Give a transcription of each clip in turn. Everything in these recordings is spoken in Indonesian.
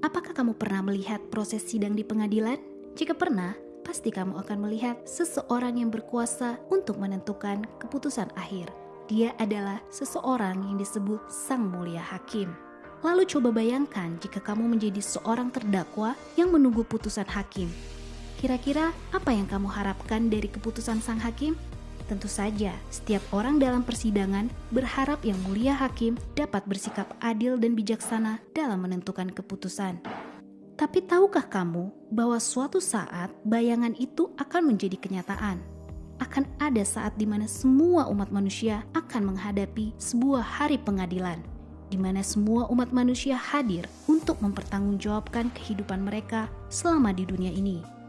Apakah kamu pernah melihat proses sidang di pengadilan? Jika pernah, pasti kamu akan melihat seseorang yang berkuasa untuk menentukan keputusan akhir. Dia adalah seseorang yang disebut Sang Mulia Hakim. Lalu coba bayangkan jika kamu menjadi seorang terdakwa yang menunggu putusan hakim. Kira-kira apa yang kamu harapkan dari keputusan sang hakim? Tentu saja, setiap orang dalam persidangan berharap yang mulia hakim dapat bersikap adil dan bijaksana dalam menentukan keputusan. Tapi tahukah kamu bahwa suatu saat bayangan itu akan menjadi kenyataan? Akan ada saat di mana semua umat manusia akan menghadapi sebuah hari pengadilan, di mana semua umat manusia hadir untuk mempertanggungjawabkan kehidupan mereka selama di dunia ini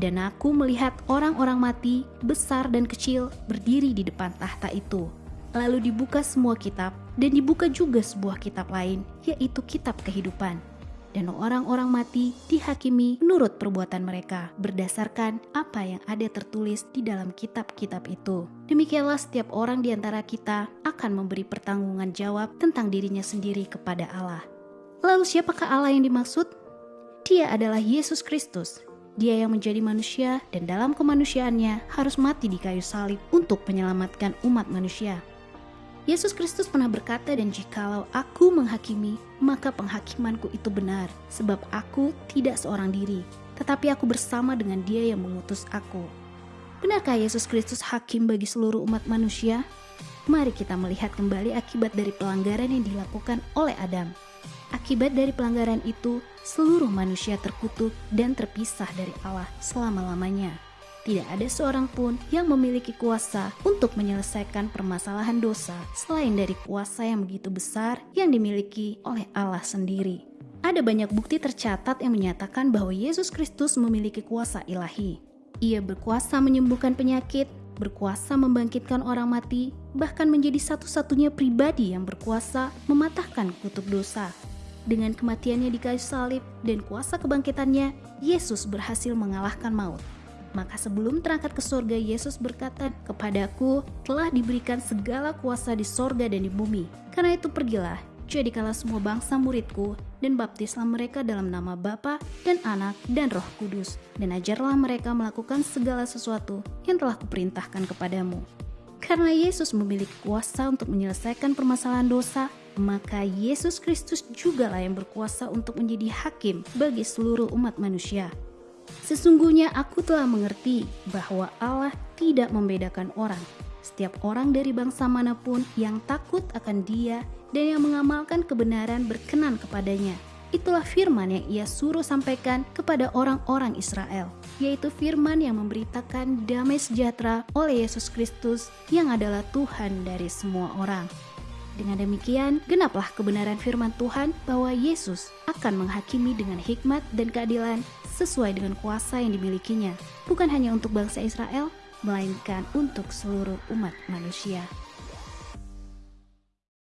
dan aku melihat orang-orang mati, besar dan kecil, berdiri di depan tahta itu. Lalu dibuka semua kitab, dan dibuka juga sebuah kitab lain, yaitu kitab kehidupan. Dan orang-orang mati dihakimi menurut perbuatan mereka, berdasarkan apa yang ada tertulis di dalam kitab-kitab itu. Demikianlah setiap orang di antara kita akan memberi pertanggungan jawab tentang dirinya sendiri kepada Allah. Lalu siapakah Allah yang dimaksud? Dia adalah Yesus Kristus dia yang menjadi manusia dan dalam kemanusiaannya harus mati di kayu salib untuk menyelamatkan umat manusia. Yesus Kristus pernah berkata dan jikalau aku menghakimi, maka penghakimanku itu benar, sebab aku tidak seorang diri, tetapi aku bersama dengan dia yang mengutus aku. Benarkah Yesus Kristus hakim bagi seluruh umat manusia? Mari kita melihat kembali akibat dari pelanggaran yang dilakukan oleh Adam. Akibat dari pelanggaran itu, seluruh manusia terkutuk dan terpisah dari Allah selama-lamanya. Tidak ada seorang pun yang memiliki kuasa untuk menyelesaikan permasalahan dosa selain dari kuasa yang begitu besar yang dimiliki oleh Allah sendiri. Ada banyak bukti tercatat yang menyatakan bahwa Yesus Kristus memiliki kuasa ilahi. Ia berkuasa menyembuhkan penyakit, berkuasa membangkitkan orang mati, bahkan menjadi satu-satunya pribadi yang berkuasa mematahkan kutuk dosa dengan kematiannya di kayu salib dan kuasa kebangkitannya, Yesus berhasil mengalahkan maut. Maka sebelum terangkat ke sorga, Yesus berkata, Kepadaku telah diberikan segala kuasa di sorga dan di bumi. Karena itu pergilah, jadikanlah semua bangsa muridku, dan baptislah mereka dalam nama Bapa dan Anak dan Roh Kudus, dan ajarlah mereka melakukan segala sesuatu yang telah kuperintahkan kepadamu. Karena Yesus memiliki kuasa untuk menyelesaikan permasalahan dosa, maka Yesus Kristus jugalah yang berkuasa untuk menjadi hakim bagi seluruh umat manusia. Sesungguhnya aku telah mengerti bahwa Allah tidak membedakan orang. Setiap orang dari bangsa mana pun yang takut akan Dia dan yang mengamalkan kebenaran berkenan kepadanya. Itulah firman yang ia suruh sampaikan kepada orang-orang Israel, yaitu firman yang memberitakan damai sejahtera oleh Yesus Kristus yang adalah Tuhan dari semua orang. Dengan demikian, genaplah kebenaran firman Tuhan bahwa Yesus akan menghakimi dengan hikmat dan keadilan sesuai dengan kuasa yang dimilikinya, bukan hanya untuk bangsa Israel, melainkan untuk seluruh umat manusia.